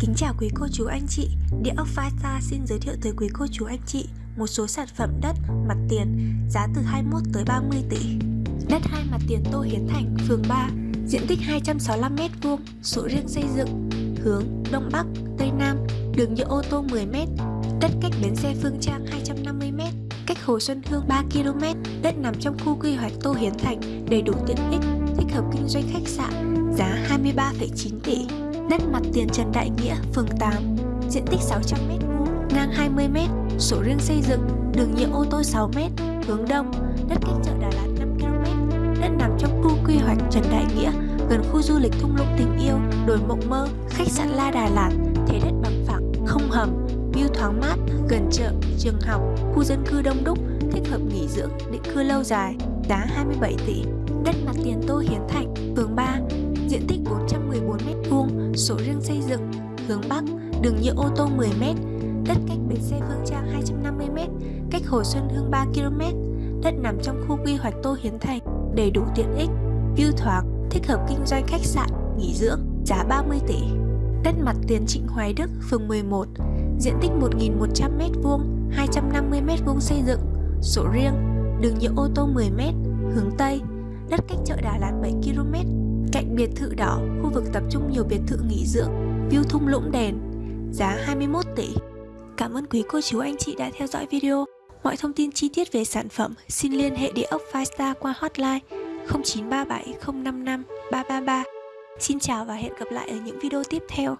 Kính chào quý cô chú anh chị, Địa ốc VITA xin giới thiệu tới quý cô chú anh chị một số sản phẩm đất mặt tiền giá từ 21 tới 30 tỷ. Đất hai mặt tiền Tô Hiến Thành, phường 3, diện tích 265m2, sổ riêng xây dựng, hướng Đông Bắc, Tây Nam, đường nhựa ô tô 10m, đất cách bến xe Phương Trang 250m, cách Hồ Xuân Hương 3km, đất nằm trong khu quy hoạch Tô Hiến Thành, đầy đủ tiện ích, thích hợp kinh doanh khách sạn, giá 23,9 tỷ. Đất mặt tiền Trần Đại Nghĩa, phường 8, diện tích 600m2, ngang 20m, sổ riêng xây dựng, đường nhựa ô tô 6m, hướng đông, đất cách chợ Đà Lạt 5km, đất nằm trong khu quy hoạch Trần Đại Nghĩa, gần khu du lịch thung lũng tình yêu, đồi mộng mơ, khách sạn La Đà Lạt, thế đất bằng phẳng, không hầm, view thoáng mát, gần chợ, trường học, khu dân cư đông đúc, thích hợp nghỉ dưỡng, định cư lâu dài, giá 27 tỷ. Đất mặt tiền Tô Hiến Thành, sổ riêng xây dựng, hướng Bắc, đường nhựa ô tô 10m, đất cách bến xe Phương Trang 250m, cách Hồ Xuân Hương 3km, đất nằm trong khu quy hoạch Tô Hiến Thành, đầy đủ tiện ích, view thoáng, thích hợp kinh doanh khách sạn, nghỉ dưỡng, giá 30 tỷ. Đất mặt tiền Trịnh Hoài Đức, phường 11, diện tích 1.100m2, 250m2 xây dựng, sổ riêng, đường nhựa ô tô 10m, hướng Tây, đất cách chợ Đà Lạt 7 cạnh biệt thự đỏ, khu vực tập trung nhiều biệt thự nghỉ dưỡng, view thung lũng đèn, giá 21 tỷ. Cảm ơn quý cô chú anh chị đã theo dõi video. Mọi thông tin chi tiết về sản phẩm xin liên hệ địa ốc Firestar qua hotline 0937 055 333. Xin chào và hẹn gặp lại ở những video tiếp theo.